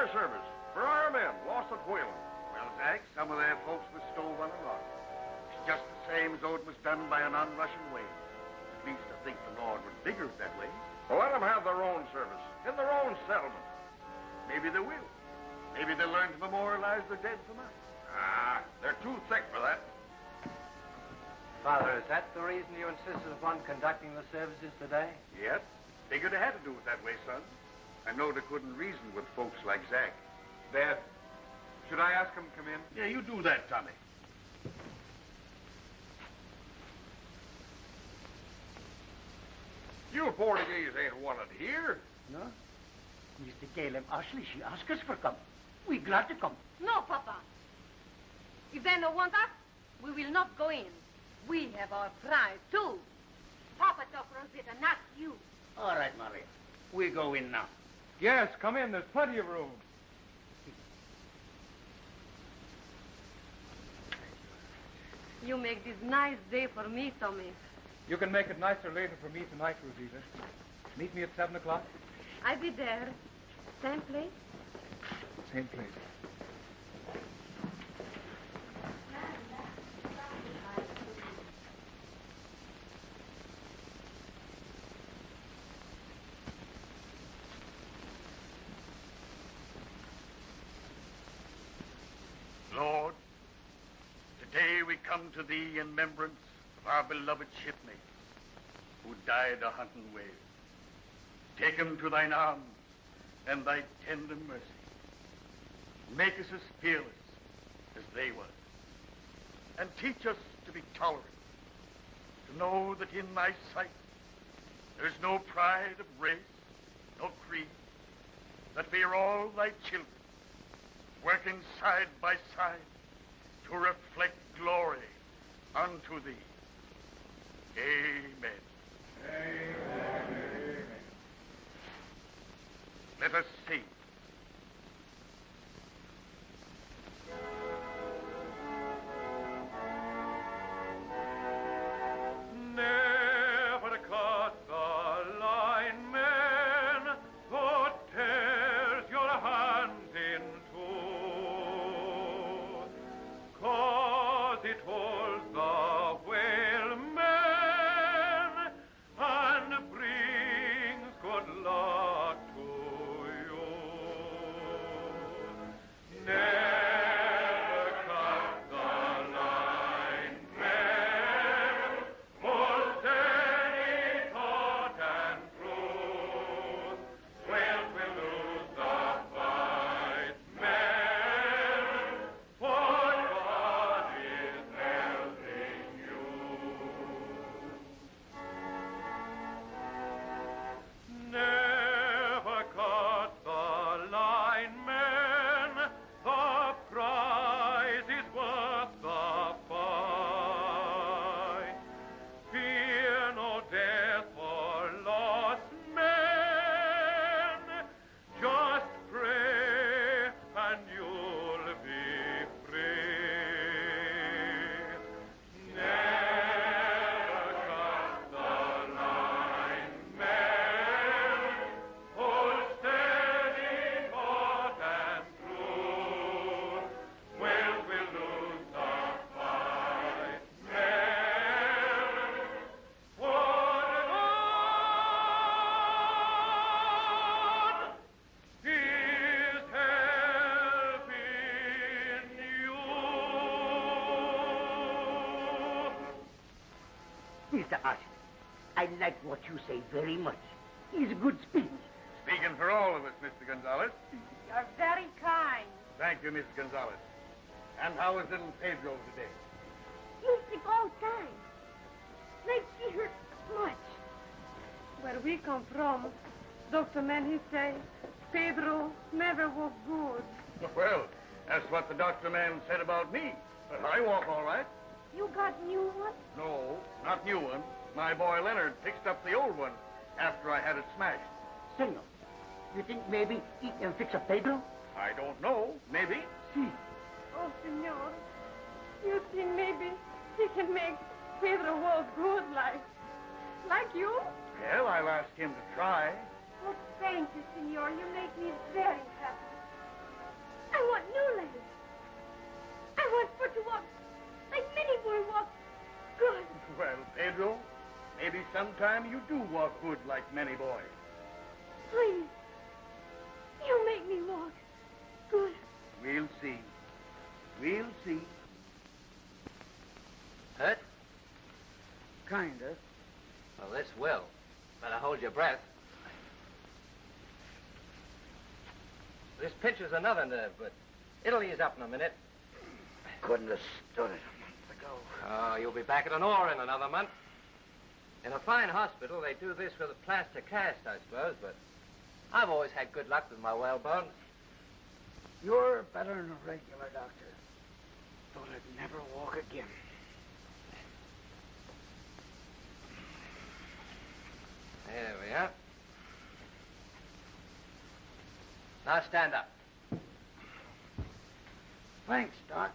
But it's our service. For our men, lost at Wheeling. Well, Zach, some of their folks was stove on the lot. It's just the same as though it was done by an on-Russian wave. At least I think the Lord would figure it that way. Well, let them have their own service, in their own settlement. Maybe they will. Maybe they'll learn to memorialize their dead from us. Ah, they're too thick for that. Father, is that the reason you insisted upon conducting the services today? Yep. Figured they had to do it that way, son. I know they couldn't reason with folks like Zach. Dad, should I ask him to come in? Yeah, you do that, Tommy. You Portuguese ain't wanted here. No? Mr. Caleb Ashley, she asked us for come. We glad to come. No, Papa. If they don't want us, we will not go in. We have our pride, too. Papa took Rosita, not you. All right, Maria. We go in now. Yes, come in. There's plenty of room. You make this nice day for me, Tommy. You can make it nicer later for me tonight, Rosita. Meet me at 7 o'clock. I'll be there. Same place? Same place. Lord, come to thee in remembrance of our beloved shipmate who died a hunting whale. Take him to thine arms and thy tender mercy. Make us as fearless as they were. And teach us to be tolerant, to know that in thy sight there is no pride of race, no creed, that we are all thy children, working side by side to reflect glory unto thee. Amen. Amen. Let us sing. Like what you say very much. He's a good speech. Speaking for all of us, Mr. Gonzalez. You're very kind. Thank you, Mrs. Gonzalez. And how is little Pedro today? You sick all time. Like he hurt much. Where we come from, Dr. Man, he say, Pedro never walk good. Well, that's what the doctor man said about me. But I walk all right. You got new one? No, not new one. My boy Leonard fixed up the old one after I had it smashed. Senor, you think maybe he can fix a Pedro? I don't know. Maybe. See. Oh, senor. You think maybe he can make Pedro walk good like? Like you? Well, I'll ask him to try. Oh, thank you, senor. You make me very maybe sometime you do walk good like many boys. Please. You make me walk. Good. We'll see. We'll see. Hurt? Kinda. Well, this will. Better hold your breath. This pinches another nerve, but it'll ease up in a minute. Couldn't have stood it a month ago. Oh, you'll be back at an oar in another month. In a fine hospital, they do this with a plaster cast, I suppose, but I've always had good luck with my whalebones. You're better than a regular doctor. Thought I'd never walk again. There we are. Now stand up. Thanks, Doc.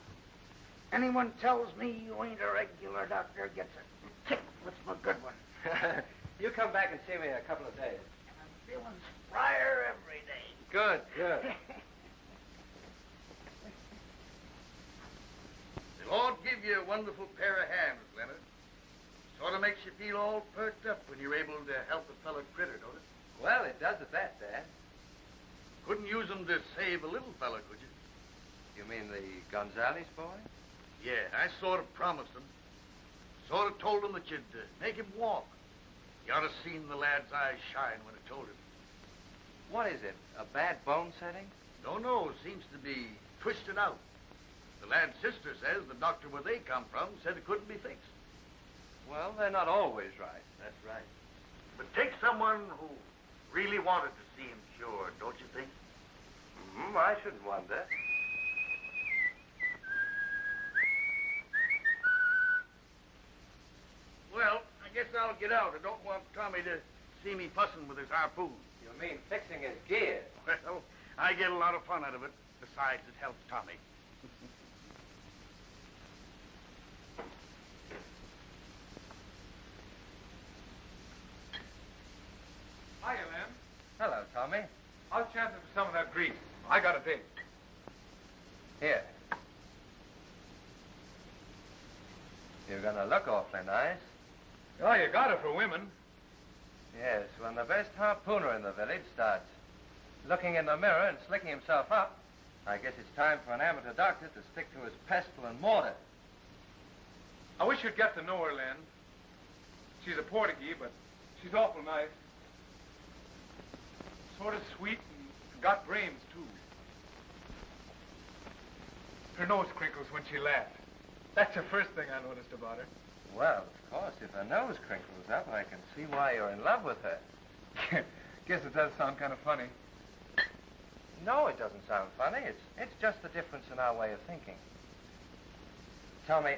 Anyone tells me you ain't a regular doctor gets a my good one. you come back and see me in a couple of days. I'm feeling sprier every day. Good, good. The Lord give you a wonderful pair of hands, Leonard. Sort of makes you feel all perked up when you're able to help a fellow critter, don't it? well, it does at that, Dad. Couldn't use 'em to save a little fellow, could you? You mean the Gonzales boy? Yeah, I sort of promised him. Sort of told him that you'd uh, make him walk. You ought to seen the lad's eyes shine when I told him. What is it? A bad bone setting? Don't know, seems to be twisted out. The lad's sister says the doctor where they come from said it couldn't be fixed. Well, they're not always right. That's right. But take someone who really wanted to see him cured, don't you think? Mm, I shouldn't wonder I guess I'll get out. I don't want Tommy to see me fussing with his harpoon. You mean fixing his gear? Well, I get a lot of fun out of it. Besides, it helps Tommy. Hiya, Lem. Hello, Tommy. How's chances for some of that grease? I got a date. Here. You're gonna look awfully nice. Oh, you got it for women. Yes, when the best harpooner in the village starts looking in the mirror and slicking himself up, I guess it's time for an amateur doctor to stick to his pestle and mortar. I wish you'd get to know her, Len. She's a Portuguese, but she's awful nice. Sort of sweet and got brains, too. Her nose crinkles when she laughs. That's the first thing I noticed about her. Well, course, if her nose crinkles up, I can see why you're in love with her. Guess it does sound kind of funny. No, it doesn't sound funny. It's, it's just the difference in our way of thinking. Tell me,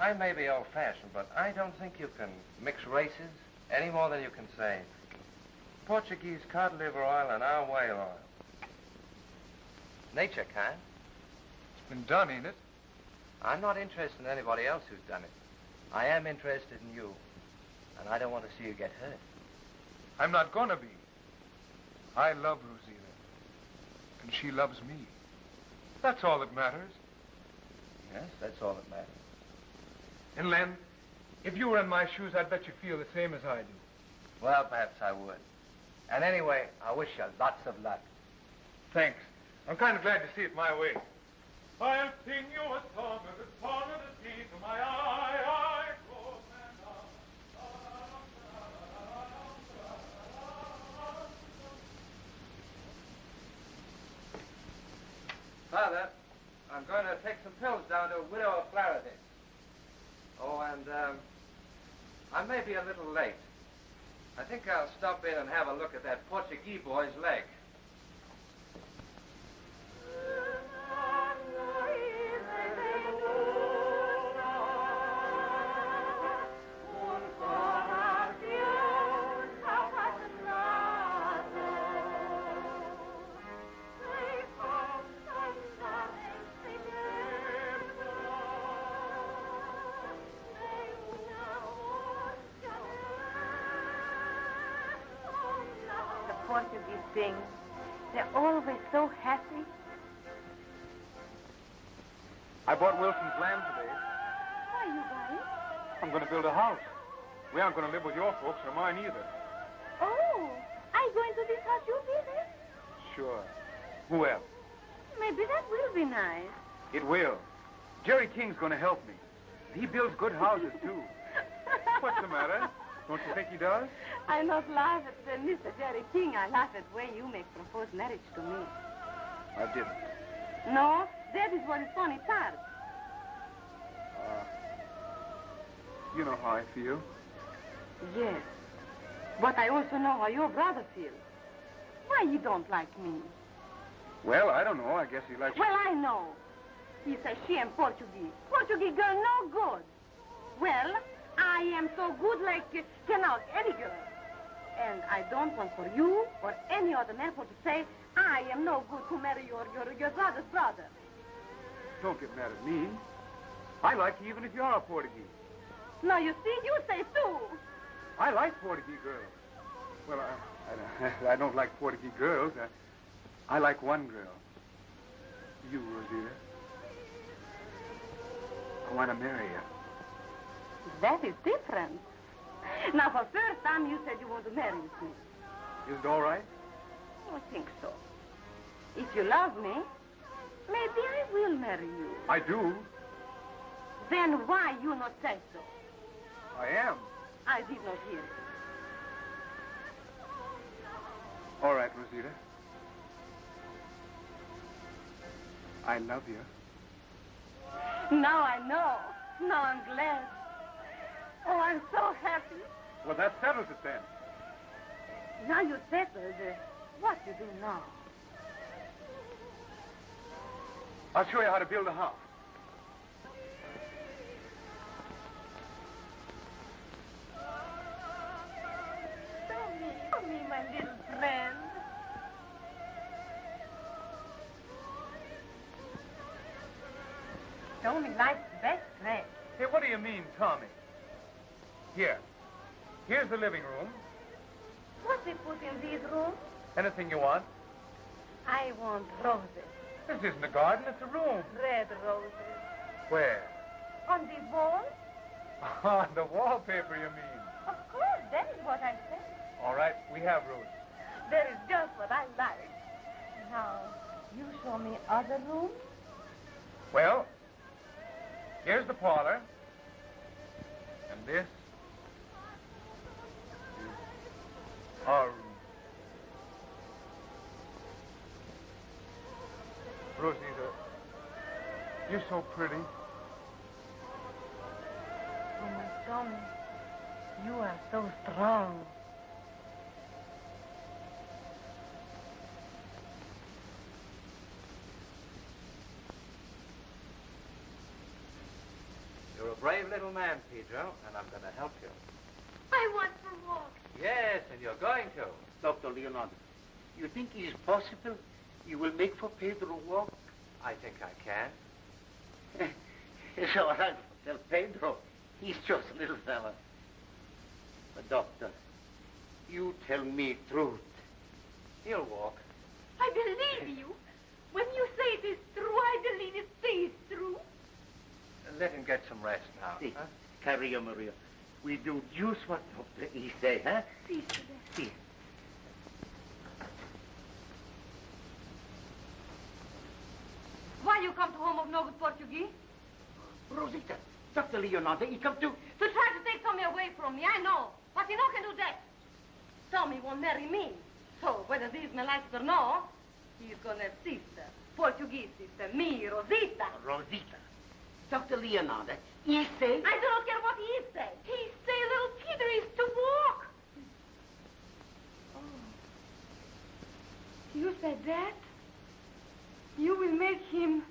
I may be old-fashioned, but I don't think you can mix races any more than you can say Portuguese cod liver oil and our whale oil. Nature can. It's been done, ain't it? I'm not interested in anybody else who's done it. I am interested in you, and I don't want to see you get hurt. I'm not gonna be. I love Rosita. And she loves me. That's all that matters. Yes, that's all that matters. And Len, if you were in my shoes, I'd bet you feel the same as I do. Well, perhaps I would. And anyway, I wish you lots of luck. Thanks. I'm kind of glad to see it my way. I'll sing you a song of the song of the sea to my eye, eye, close and Father, I'm going to take some pills down to Widow Flaherty. Oh, and um, I may be a little late. I think I'll stop in and have a look at that Portuguese boy's leg. Bought Wilson's land today. Why are you buying? I'm going to build a house. We aren't going to live with your folks or mine either. Oh, I go into this house you build it? Sure. Who else? Maybe that will be nice. It will. Jerry King's going to help me. He builds good houses, too. What's the matter? Don't you think he does? I not laugh at uh, Mr. Jerry King. I laugh at the way you make proposed marriage to me. I didn't. No, that is what is funny part. You know how I feel. Yes. But I also know how your brother feels. Why you don't like me? Well, I don't know. I guess he likes... Well, I know. He says she am Portuguese. Portuguese girl no good. Well, I am so good like uh, can out any girl. And I don't want for you or any other man for to say I am no good to marry your, your, your brother's brother. Don't get mad at me. I like you even if you're a Portuguese. Now, you see, you say too. I like Portuguese girls. Well, I, I, I don't like Portuguese girls. I, I like one girl. You, Rosita. I want to marry you. That is different. Now, for the first time, you said you want to marry me. Is it all right? I think so. If you love me, maybe I will marry you. I do. Then why you not say so? I am. I did not hear. All right, Rosita. I love you. Now I know. Now I'm glad. Oh, I'm so happy. Well, that settles it then. Now you settled. uh, What you do now? I'll show you how to build a house. My little friend. Show me life's best friend. Hey, what do you mean, Tommy? Here. Here's the living room. What we put in these rooms? Anything you want. I want roses. This isn't a garden, it's a room. Red roses. Where? On this wall? On the wallpaper, you mean. Of course, that is what I said. All right, we have rooms. That is just what I like. Now, you show me other rooms? Well, here's the parlor. And this is our room. Rosita, you're so pretty. Oh, my Tommy, you are so strong. You're a brave little man, Pedro, and I'm going to help you. I want to walk. Yes, and you're going to. Dr. Leonardo, you think it is possible you will make for Pedro walk? I think I can. It's all right. Tell Pedro. He's just a little fella. But, doctor, you tell me truth. He'll walk. I believe you. When you say it is true, I believe it is true. Let him get some rest now. See, huh? Carrillo Maria, we do just what Doctor E say, huh? See, sir. See. Why you come to home of no good Portuguese? Rosita, Dr. Leonardo, he come to... To try to take Tommy away from me, I know. But he no can do that. Tommy won't marry me. So, whether this me likes or no, he's gonna have sister. Portuguese sister, me, Rosita. Rosita. Dr. Leonardo, he say... I do not care what he say. He say little Peter is to walk. Oh. You said that? You will make him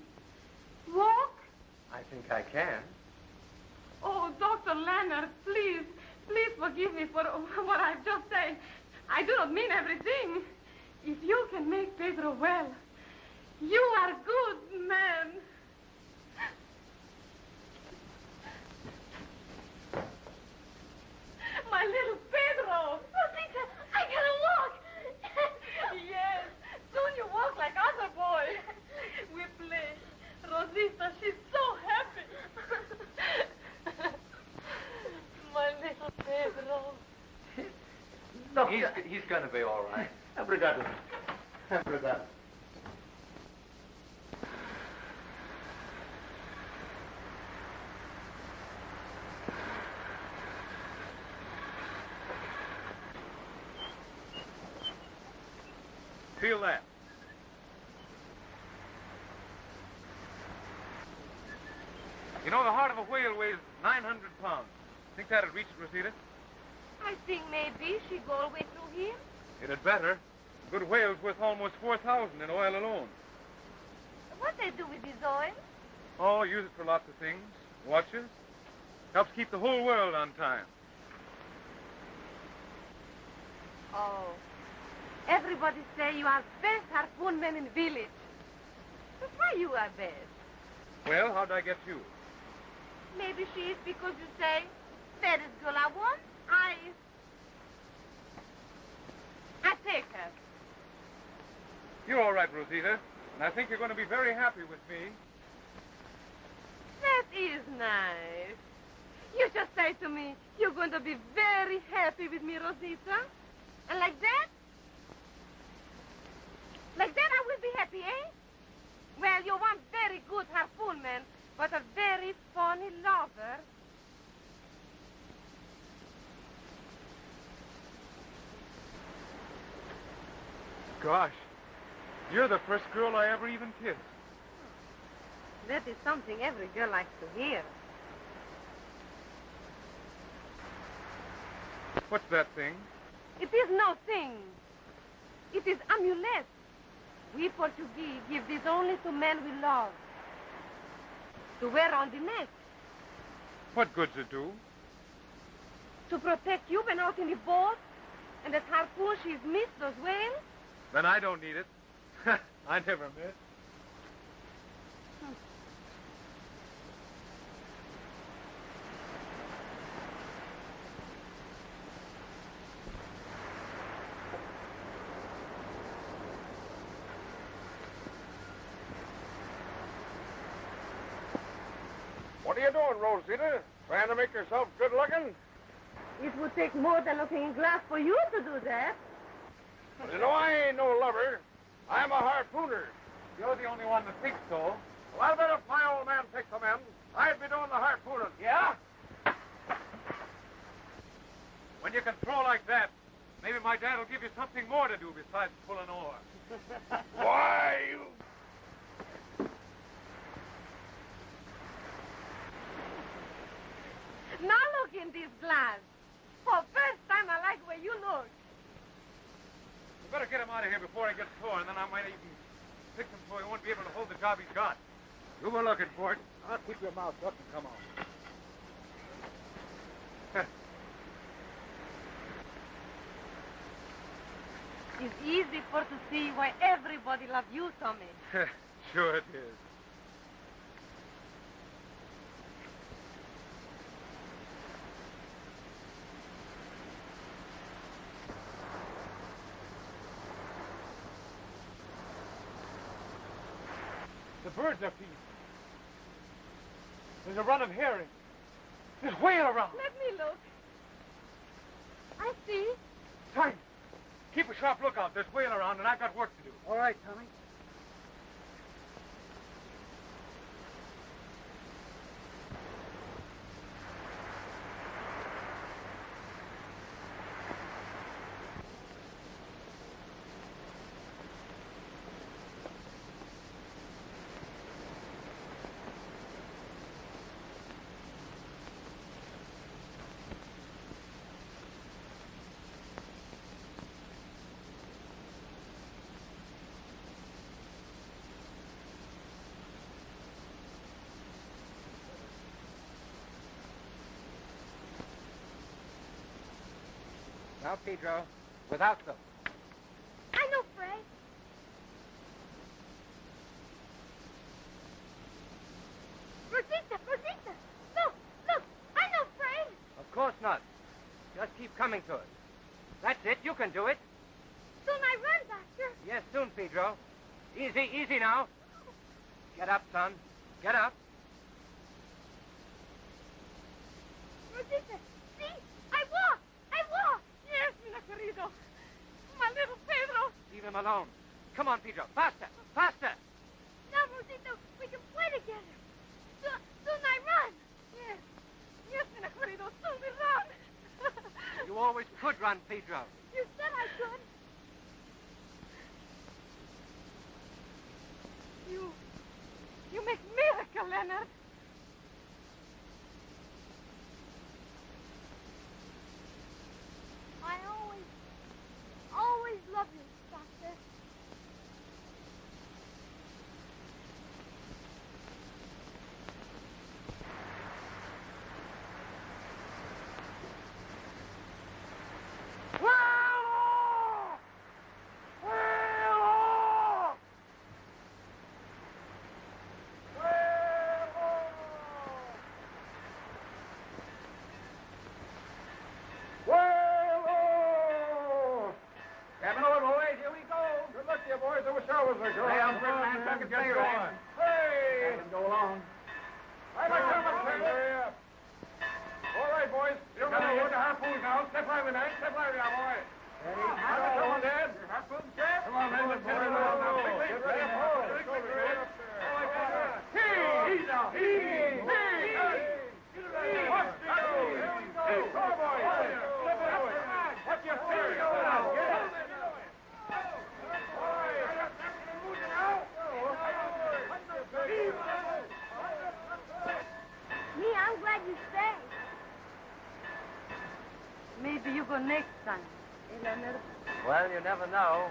walk? I think I can. Oh, Dr. Leonard, please, please forgive me for what I've just said. I do not mean everything. If you can make Pedro well, you are good man. My little Pedro. Oh, Rosita, I gotta walk. yes, soon you walk like other boys. We play. Rosita, she's so happy. My little Pedro. Doctor. He's, he's going to be all right. Obrigado. Obrigado. That. You know, the heart of a whale weighs 900 pounds. Think that'd reach it, Rosita? I think maybe she'd go all the way through here. It had better. A good whale's worth almost 4,000 in oil alone. What they do with this oil? Oh, use it for lots of things. Watches. Helps keep the whole world on time. Oh. Everybody say you are best harpoon man in village. But why you are best? Well, how'd I get you? Maybe she is because you say, fairest girl I want, I... I take her. You're all right, Rosita. And I think you're going to be very happy with me. That is nice. You just say to me, you're going to be very happy with me, Rosita. And like that? Like that I will be happy, eh? Well, you're one very good harpoon man, but a very funny lover. Gosh, you're the first girl I ever even kissed. That is something every girl likes to hear. What's that thing? It is no thing. It is amulet. We Portuguese give this only to men we love. To wear on the neck. What good's it do? To protect you when out in the boat. And that harpoon she's missed those whales. Then I don't need it. I never miss. What are you doing, Rosita? Trying to make yourself good looking? It would take more than looking in glass for you to do that. Well, you know, I ain't no lover. I'm a harpooner. You're the only one that thinks so. Well, I bet if my old man picked them in, I'd be doing the harpooning. Yeah? When you can throw like that, maybe my dad will give you something more to do besides pulling an oar. Why, you... Now look in this glass. For first time I like where you look. We better get him out of here before he gets sore, and then I might even pick him so he won't be able to hold the job he's got. You were looking for it. I'll keep your mouth shut and come on. It's easy for to see why everybody loves you, Tommy. sure it is. Birds are feeding. There's a run of herring. There's whale around. Let me look. I see. Time. Keep a sharp lookout. There's whale around, and I've got work to do. All right, Tommy. Now, Pedro, without them. I know, Fred. Rosita, Rosita. Look, look. I know, Fred. Of course not. Just keep coming to us. That's it. You can do it. Soon I run, Doctor. Yes, soon, Pedro. Easy, easy now. Get up, son. Get up. Rosita, see? I walk. I walk. Yes, mi querido. alone. Come on, Pedro. Faster. Faster. Now, Rosito, we can play together. Soon, soon I run. Yes. Yes, querido, soon we run. You always could run, Pedro. you said I could. You, you make miracle, Leonard. I always, always love you, Doctor. Whoa! Cabin over, boys. Here we go. Good luck to you, showers are good. Hey, I'm good, man. Back and Get going. right. Hey! Go along. I'm a coming, up. All right, boys. You're going to hold the harpoons now. Step lively, man. Step lively now, boy. Ready? A coming, Dad. Harpoon, Jeff. Come on, man. Let's get it along now. Quickly. Get ready. Quickly, man. Hee! He's out. Hee! Hee! Watch the go. Here we go. Come on, boys. Slip it away. Watch your feet. Go now. Get it. Me, I'm glad you stayed. Maybe you go next time. Well, you never know.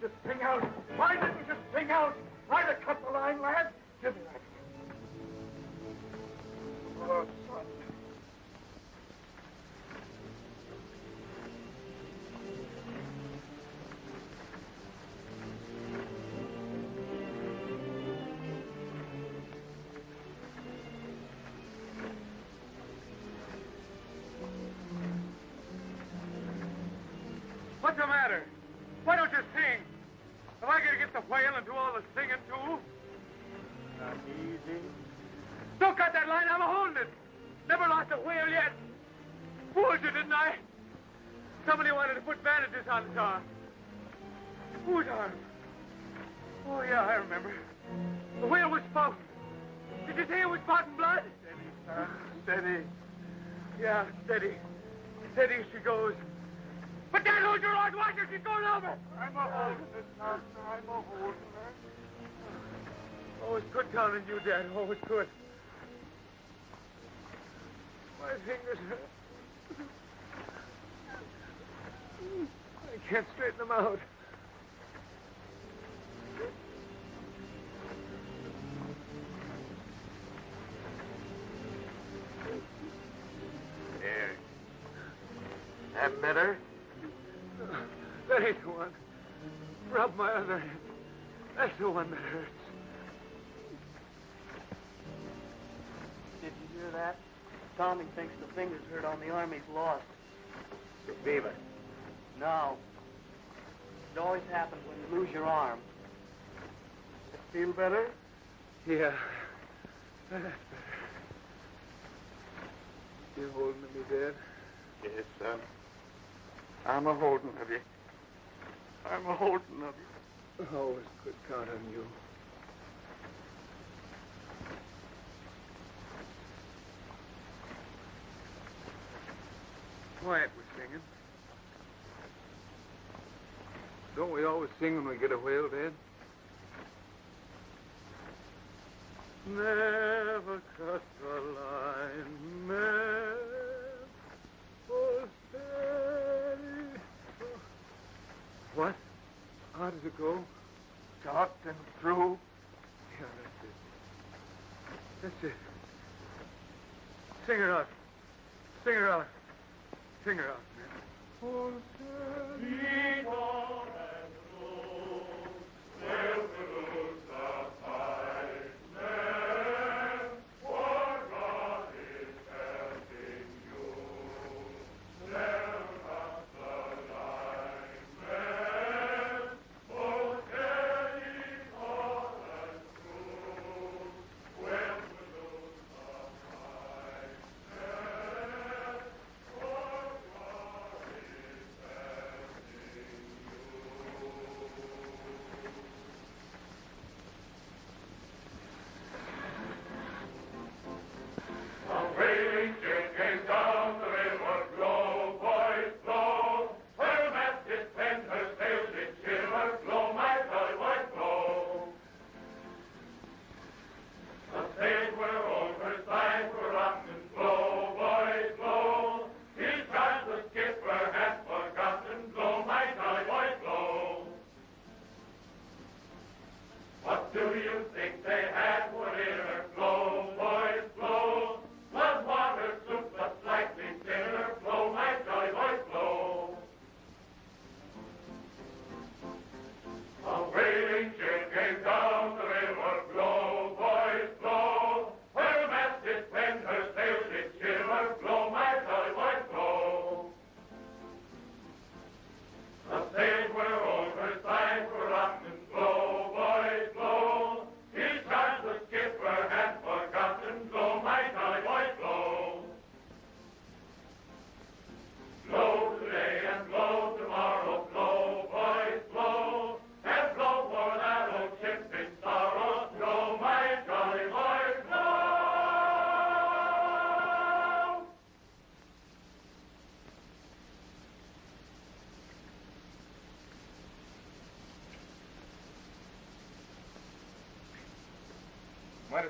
Didn't you spring out? Why didn't you spring out? Try to cut the line, lad. Give me that. Oh, son. What's the matter? Why don't you sing? Am I going to get the whale and do all the singing, too? Not easy. Don't cut that line. I'm holding it. Never lost a whale yet. Fooled you, didn't I? Somebody wanted to put bandages on his arm. Whose arm? Oh, yeah, I remember. The whale was spouting. Did you say it was spouting blood? Steady. Steady. Yeah, steady. Steady she goes. Oh, but Dad, hold your oars. Watch. She's going over. I'm a holding it, son. I'm a holding her. Always good counting you, Dad. Oh, Always good. My fingers hurt. I can't straighten them out. There. That better? That ain't the one. Rub my other hand. That's the one that hurts. Did you hear that? Tommy thinks the fingers hurt on the arm he's lost. Beaver. No. It always happens when you lose your arm. Feel better? Yeah. That's better. You holding me, Dad? Yes, son. I'm a holding of you. I'm a holding of you. Always could count on you. Quiet, we're singing. Don't we always sing when we get a whale, Dad? Never cut the line, never steady. What? How does it go? Taut and through. Yeah, that's it. That's it. Sing her out. Sing her out. Sing her out, man. Might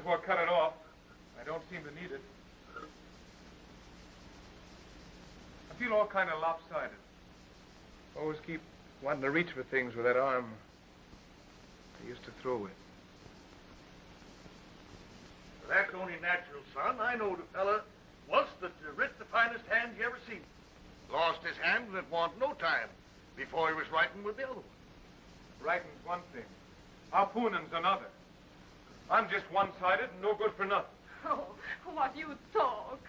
as well cut it off. I don't seem to need it. I feel all kind of lopsided. Always keep wanting to reach for things with that arm I used to throw with. That's only natural, son. I know the fella once that uh, writ the finest hand you ever seen. Lost his hand and it want no time before he was writing with the other one. Writing's one thing. Harpooning's another. I'm just one-sided and no good for nothing. Oh, what you talk.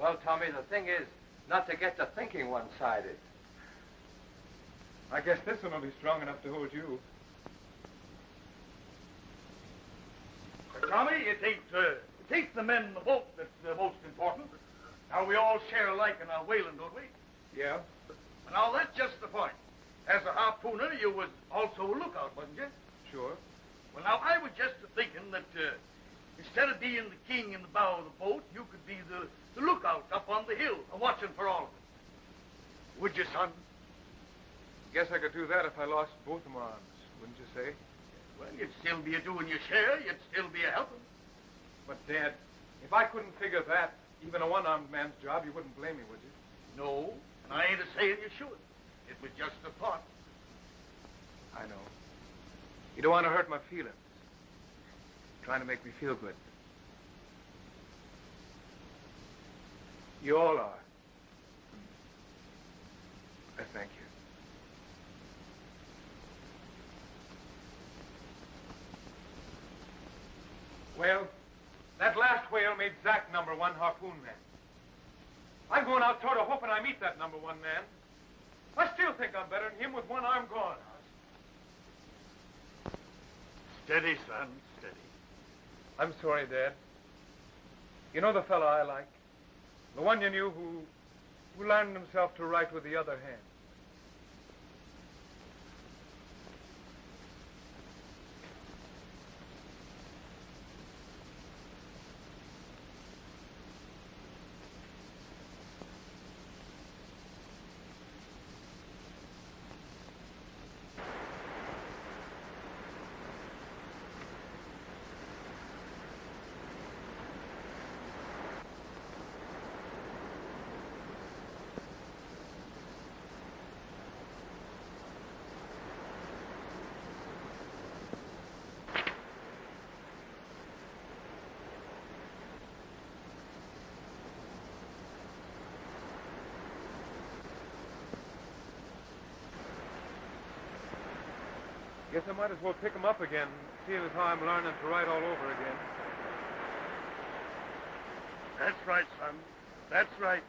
Well, Tommy, the thing is not to get to thinking one-sided. I guess this one will be strong enough to hold you. Uh, Tommy, it ain't, uh, it ain't the men in the boat that's the most important. Now, we all share alike in our whaling, don't we? Yeah? Now, that's just the point. As a harpooner, you was also a lookout, wasn't you? Sure. Well, now, I was just thinking that uh, instead of being the king in the bow of the boat, you could be the, the lookout up on the hill, a watching for all of it. Would you, son? Guess I could do that if I lost both of my arms, wouldn't you say? Well, you'd still be a doing your share. You'd still be a helping. But, Dad, if I couldn't figure that, even a one-armed man's job, you wouldn't blame me, would you? No, and I ain't a saying you should. It was just a thought. I know. You don't want to hurt my feelings. You're Trying to make me feel good. You all are. I thank you. Well, that last whale made Zack number one harpoon man. I'm going out toward a hoping I meet that number one man. I still think I'm better than him with one arm gone. Steady, son, steady. I'm sorry, Dad. You know the fellow I like? The one you knew who, who learned himself to write with the other hand. Guess I might as well pick him up again, see as how I'm learning to write all over again. That's right, son. That's right.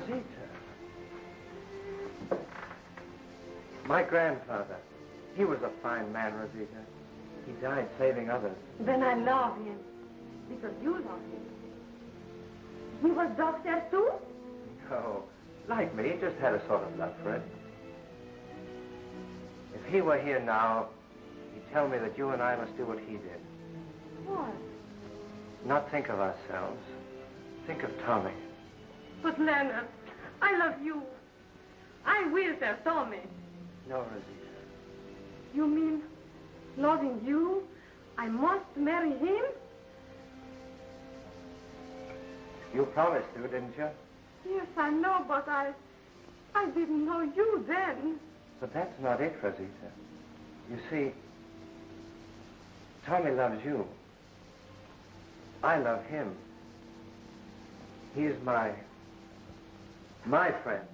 Rosita. My grandfather. He was a fine man, Rosita. He died saving others. Then I love him. Because you love him. He was doctor too? No. Like me, he just had a sort of love for it. If he were here now, he'd tell me that you and I must do what he did. What? Not think of ourselves. Think of Tommy. But Leonard, I love you. I will tell Tommy. No, Rosita. You mean, loving you, I must marry him? You promised to, didn't you? Yes, I know, but I... I didn't know you then. But that's not it, Rosita. You see, Tommy loves you. I love him. He is my my friend.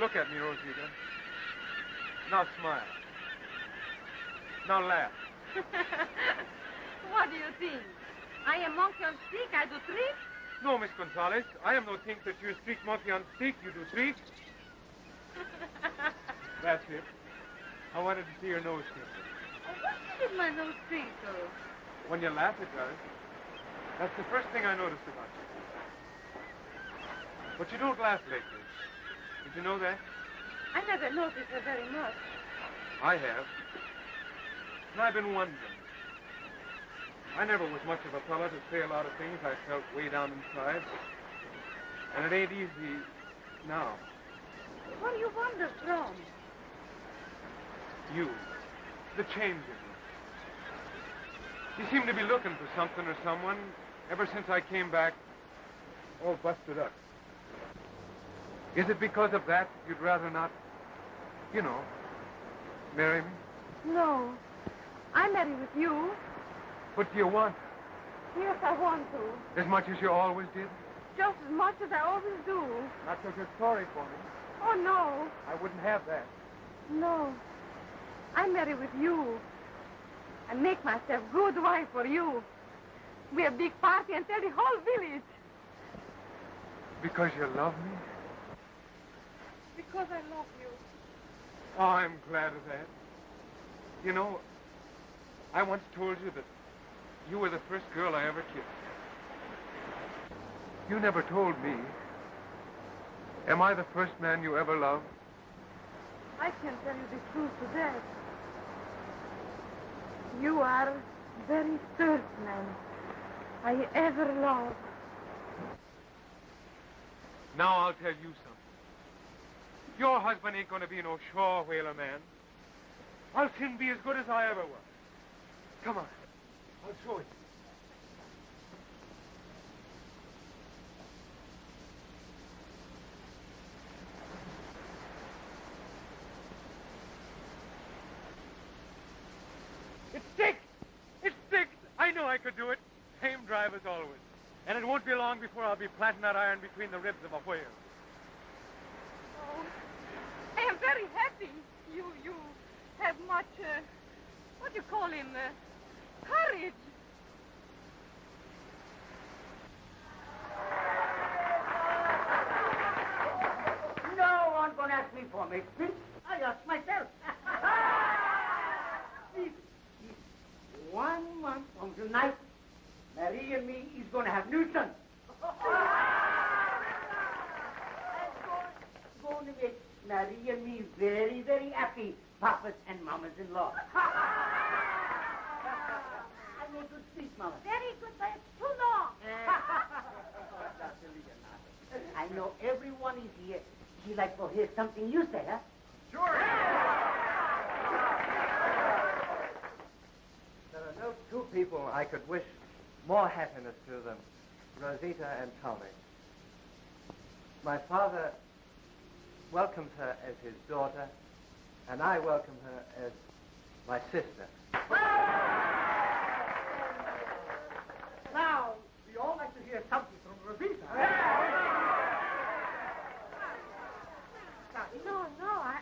Look at me, Rosita. Now smile. Now laugh. what do you think? I am monkey on stick, I do trick? No, Miss Gonzalez, I am no think that you streak monkey on stick, you do trick. That's it. I wanted to see your nose twinkle. Oh, what did my nose twinkle? When you laugh, it does. That's the first thing I noticed about you. But you don't laugh lately. Did you know that? I never noticed her very much. I have. And I've been wondering. I never was much of a fella to say a lot of things I felt way down inside. And it ain't easy now. What do you wonder from? You. The change in you. You seem to be looking for something or someone ever since I came back all busted up. Is it because of that you'd rather not, you know, marry me? No. I'm married with you. What do you want? Yes, I want to. As much as you always did? Just as much as I always do. Not because you're sorry for me. Oh, no. I wouldn't have that. No. I'm married with you. I make myself good wife for you. We have big party and tell the whole village. Because you love me? Because I love you. Oh, I'm glad of that. You know, I once told you that you were the first girl I ever kissed. You never told me. Am I the first man you ever loved? I can't tell you the truth to that. You are very first man I ever loved. Now I'll tell you something. Your husband ain't going to be no shore whaler man. I'll soon be as good as I ever was. Come on. I'll show you. It sticks! It sticks! I could do it. Same drive as always. And it won't be long before I'll be planting that iron between the ribs of a whale. Oh, I am very happy. You, you have much, uh, what do you call him, uh, courage. No one gonna ask me for my speech. I ask myself. this, this one month from tonight, Mary and me is gonna have new sons. I'm going to make Mary and me very, very happy, papas and mamas in law. I want to speak, mama. Very good, but it's too long. I know everyone is here. She like to hear something you say, huh? There are no two people I could wish more happiness to than Rosita and Tommy. My father welcomes her as his daughter, and I welcome her as my sister. Now, we all like to hear something from Rosita. No, no, I,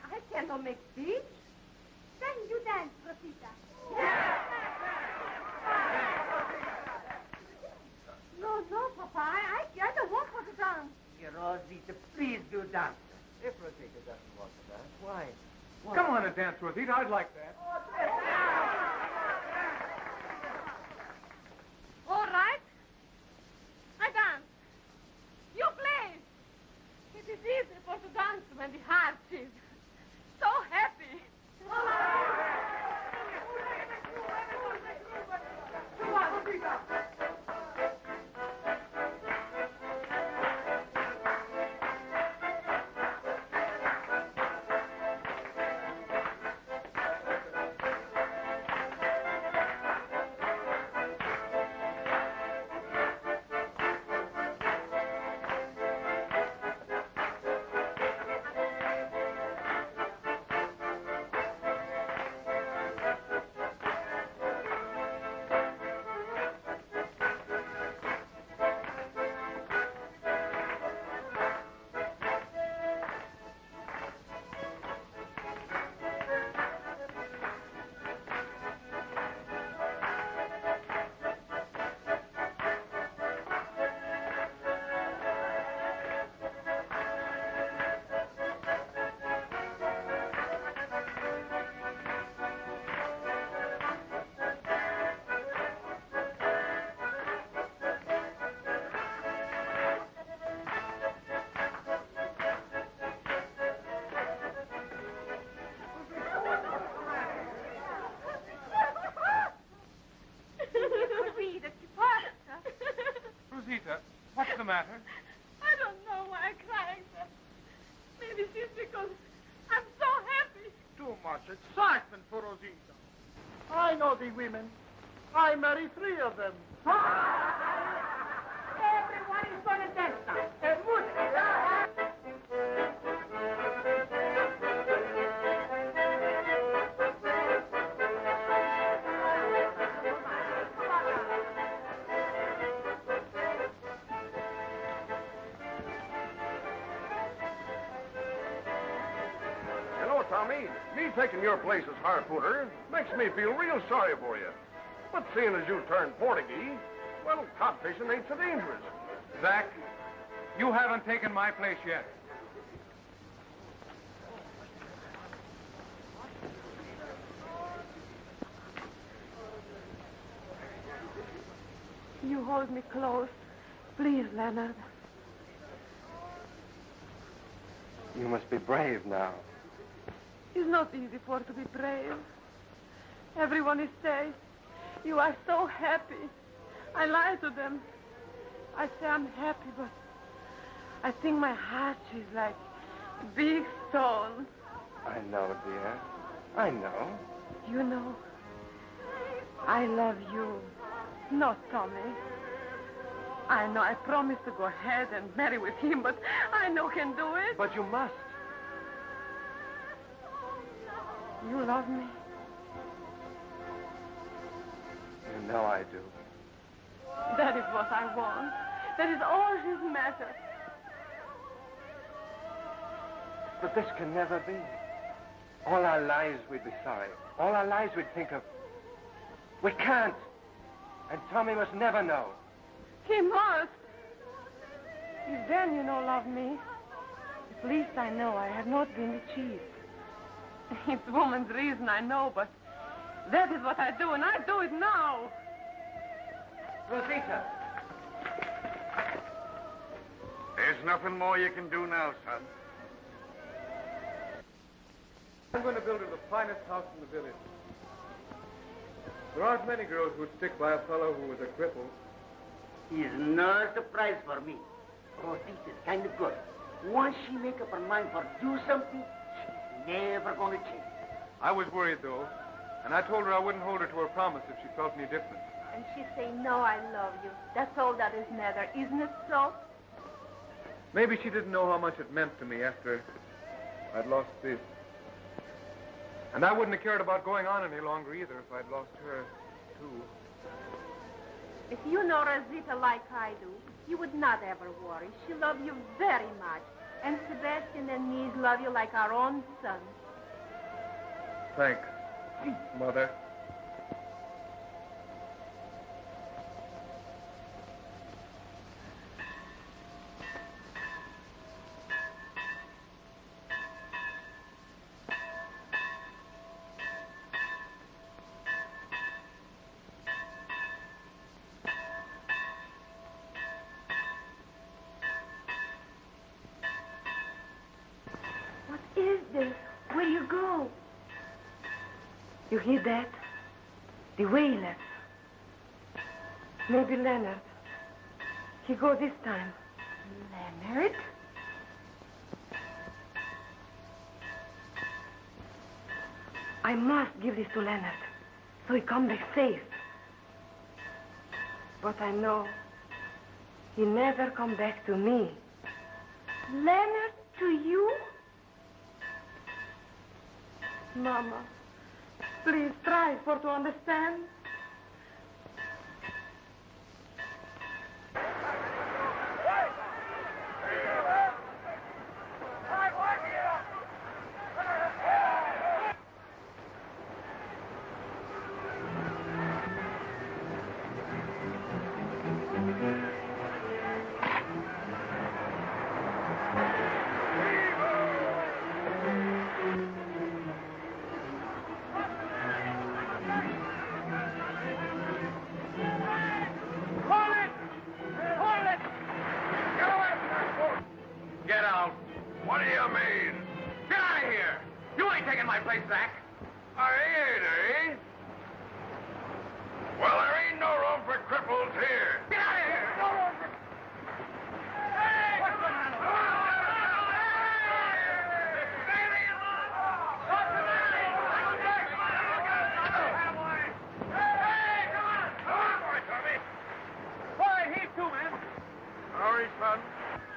I cannot make speech. Then you dance, Rosita. No, no, Papa, I, I, I don't want her to dance. Dear Rosita, please do dance. If Rosita doesn't want to dance, why? why? Come on and dance, Rosita. I'd like that. All right. I dance. You play. It is easy for to dance when the heart is 40 women. I marry three of them. Everyone is going to dance now. taking your place as harpooner, makes me feel real sorry for you. But seeing as you turned Portuguese, well, cod fishing ain't so dangerous. Zach, you haven't taken my place yet. You hold me close. Please, Leonard. You must be brave now. It's not easy for to be brave. Everyone is saying, you are so happy. I lie to them. I say I'm happy, but I think my heart is like big stone. I know, dear. I know. You know, I love you, not Tommy. I know I promised to go ahead and marry with him, but I know can do it. But you must. You love me. You know I do. That is what I want. That is all his matter. But this can never be. All our lives we'd be sorry. All our lives we'd think of. We can't. And Tommy must never know. He must. If then you know love me, at least I know I have not been cheat. It's woman's reason, I know, but that is what I do, and I do it now. Rosita. There's nothing more you can do now, son. I'm going to build her the finest house in the village. There aren't many girls who'd stick by a fellow who was a cripple. Is no surprise for me. Rosita's kind of good. Once she make up her mind for do something, she's never going to change. I was worried, though, and I told her I wouldn't hold her to her promise if she felt any different. And she say, no, I love you. That's all that is matter. Isn't it so? Maybe she didn't know how much it meant to me after I'd lost this. And I wouldn't have cared about going on any longer either if I'd lost her, too. If you know Rosita like I do, you would not ever worry. She loves you very much. And Sebastian and me love you like our own son. Thanks, Mother. You hear that? The whalers. Maybe Leonard. He go this time. Leonard? I must give this to Leonard, so he come back safe. But I know he never come back to me. Leonard, to you? Mama, please try for to understand. man.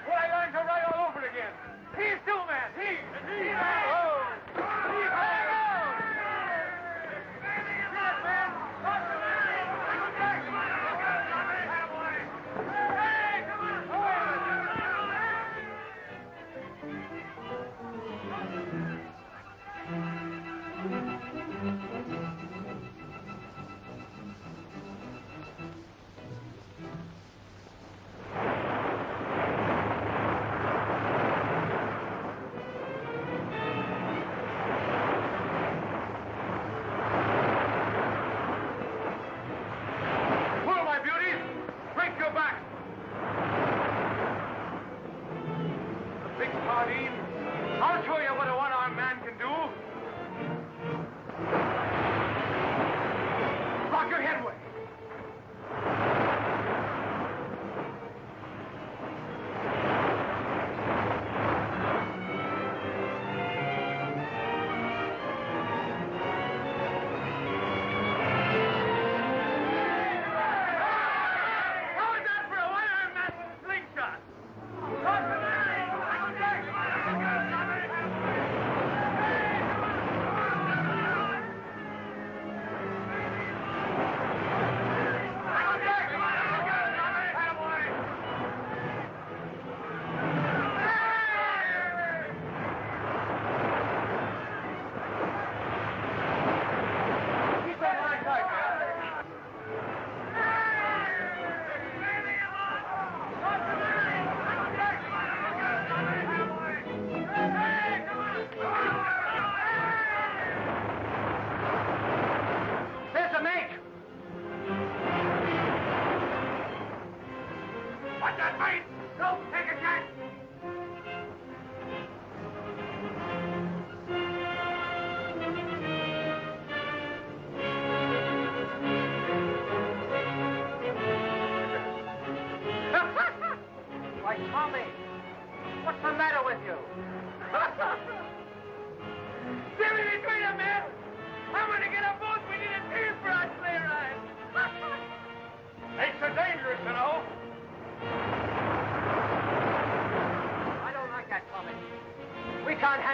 What I learned to write all over again. He's two man. He. He. he.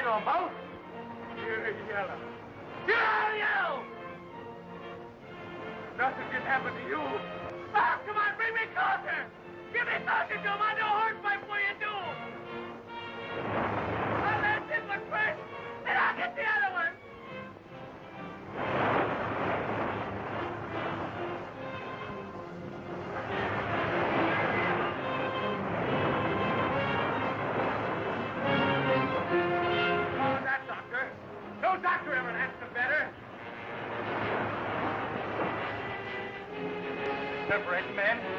or both. You're yellow. You're yellow! Nothing can happen to you. Ah, come on, bring me closer! Give me closer to my! deliberate men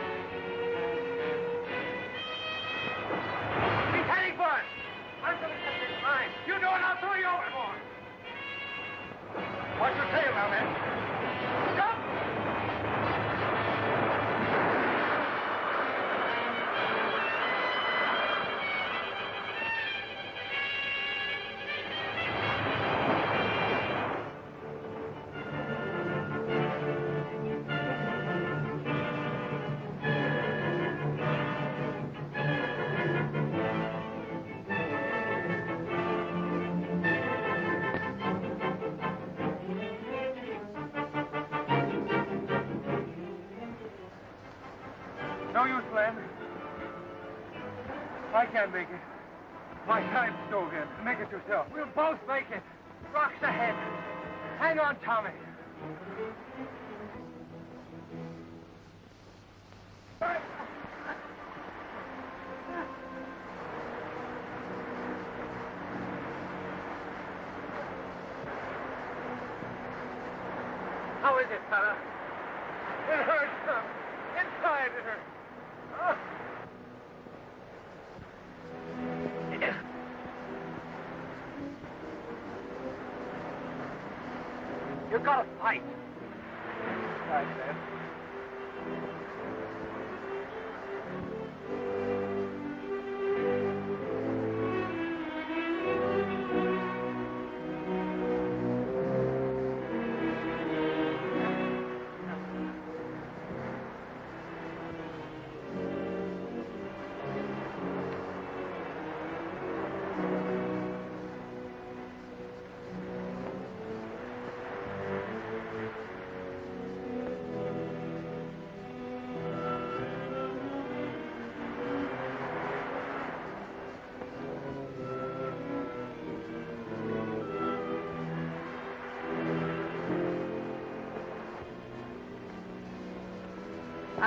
can't make it. My time's stolen. Make it yourself. We'll both make it. Rocks ahead. Hang on, Tommy. How is it, fella?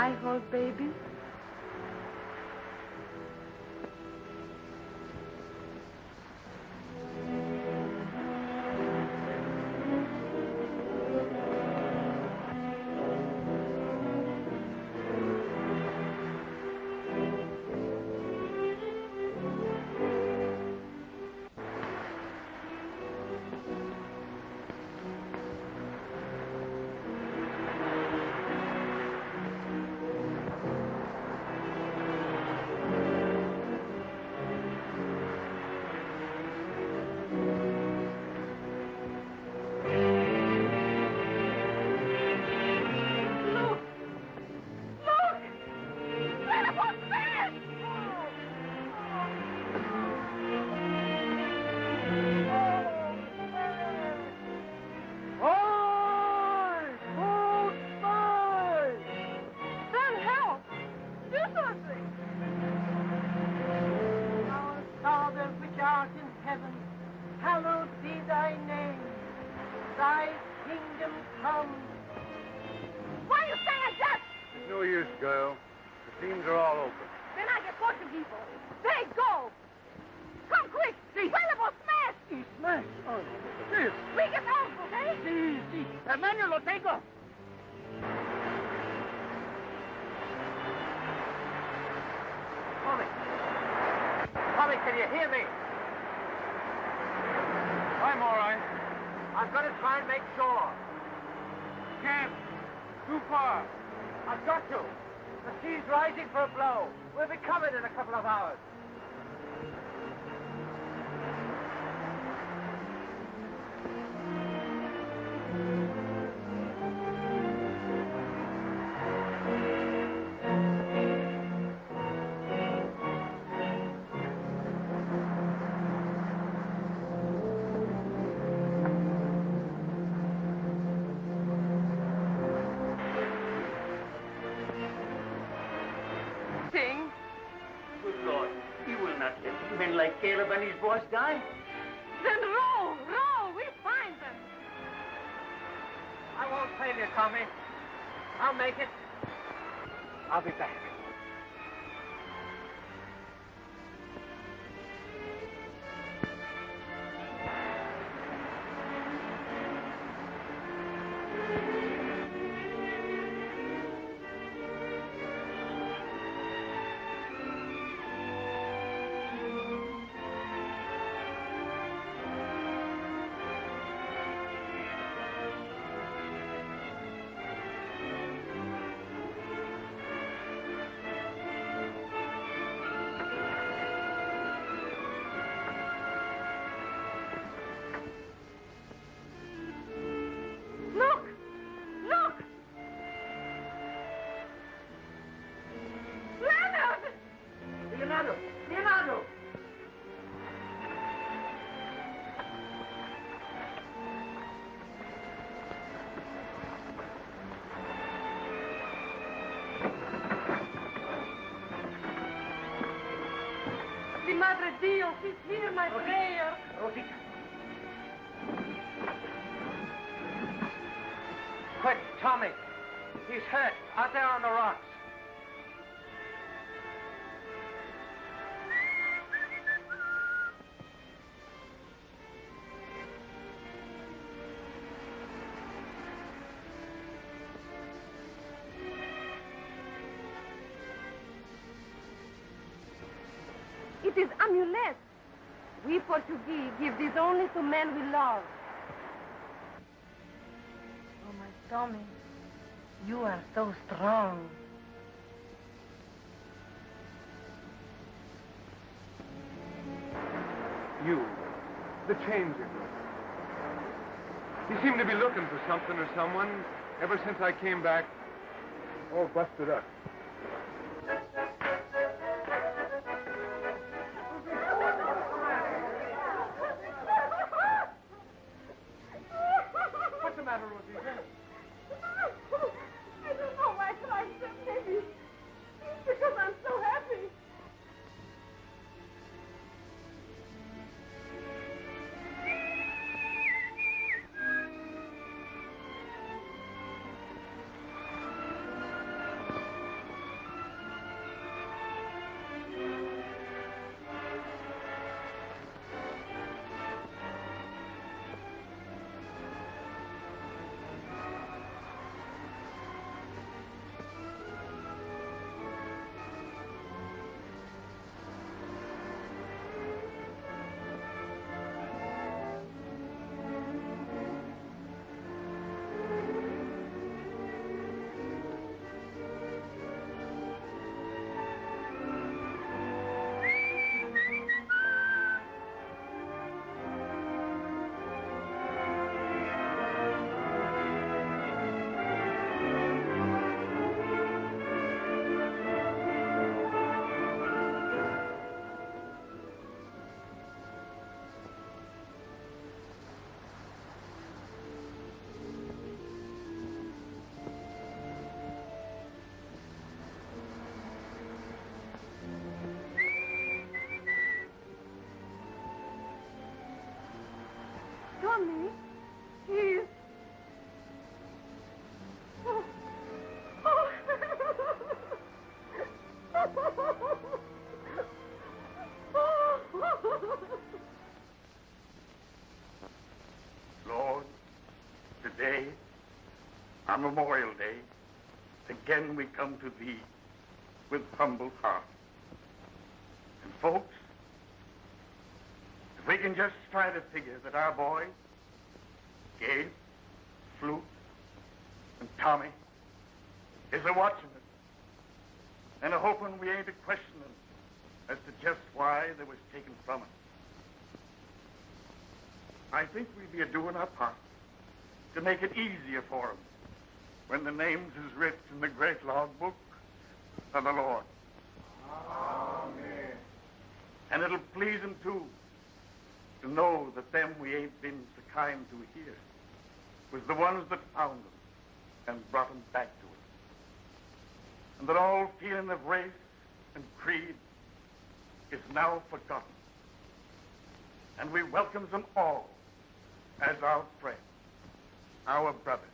I hold baby? when his boys die, Then roll, roll, we'll find them. I won't fail you, Tommy. I'll make it. It is amulet. We Portuguese give this only to men we love. Oh, my Tommy, you are so strong. You, the changeling. You seem to be looking for something or someone ever since I came back all busted up. Mummy is... Lord, today, on Memorial Day, again we come to thee with humble heart. And folks, can just try to figure that our boys, Gabe, Flute, and Tommy, is a watching us, and a hoping we ain't a questioning as to just why they was taken from us. I think we'd be a doing our part to make it easier for 'em when the names is writ in the great log book of the Lord. Amen. And it'll please 'em too to know that them we ain't been so kind to here was the ones that found 'em and brought 'em back to us. And that all feeling of race and creed is now forgotten. And we welcomes them all as our friends, our brothers.